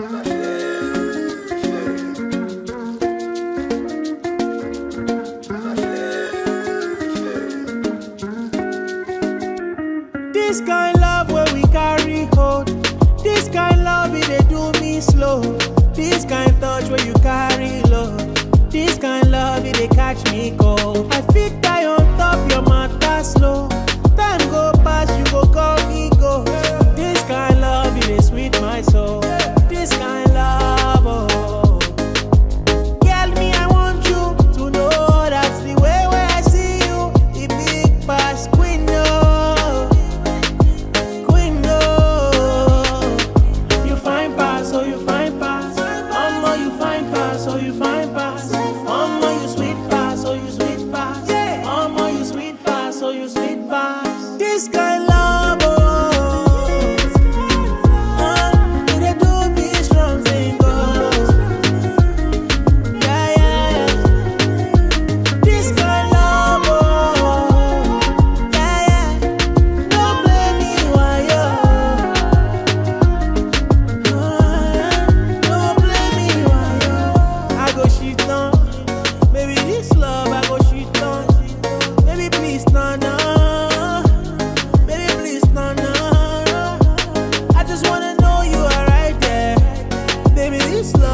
This kind love where we carry hold. This kind love it they do me slow. This kind touch where you carry love. This kind love it they catch me cold. I pass. You sweet pass, oh you sweet pass. Yeah. You sweet pass, oh you sweet pass. This guy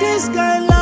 this guy